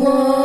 one.